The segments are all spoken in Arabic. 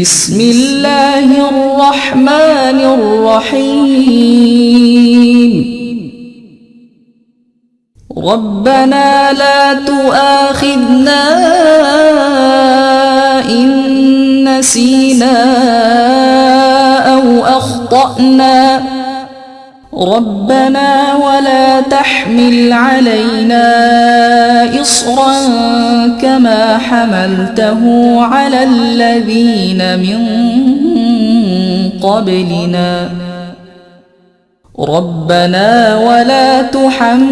بسم الله الرحمن الرحيم. ربنا لا تؤاخذنا إن نسينا أو أخطأنا. ربنا ولا تحمل علينا إصرا كما حملته على الذين من قبلنا. ربنا ولا تحملنا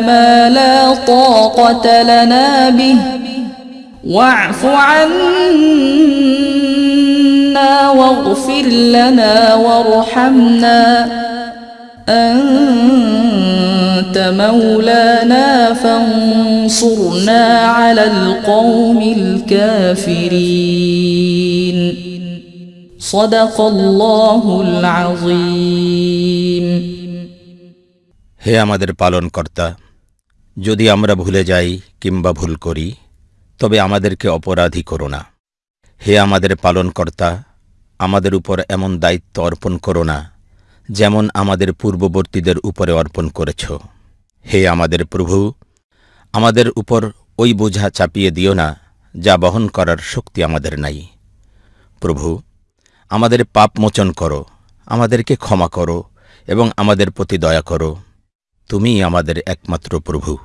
ما لا طاقة لنا به. واعف عنا واغفر لنا وارحمنا. أنت مولانا. فانصرنا على القوم الكافرين صدق الله العظيم হে আমাদের পালনকর্তা যদি আমরা ভুলে যাই কিংবা ভুল করি তবে আমাদেরকে অপরাধী করো না হে আমাদের পালনকর্তা আমাদের উপর এমন দায়িত্ব অর্পণ করো না যেমন আমাদের পূর্ববর্তীদের উপরে অর্পণ করেছ হে আমাদের প্রভু আমাদের উপর ওই বোঝা চাপিয়ে দিও না, যা বহন করার শক্তি আমাদের নাই। প্রভু, আমাদের পাপ মোচন করো, আমাদেরকে ক্ষমা করো, এবং আমাদের প্রতি দয়া করো। তুমিই আমাদের একমাত্র প্রভু।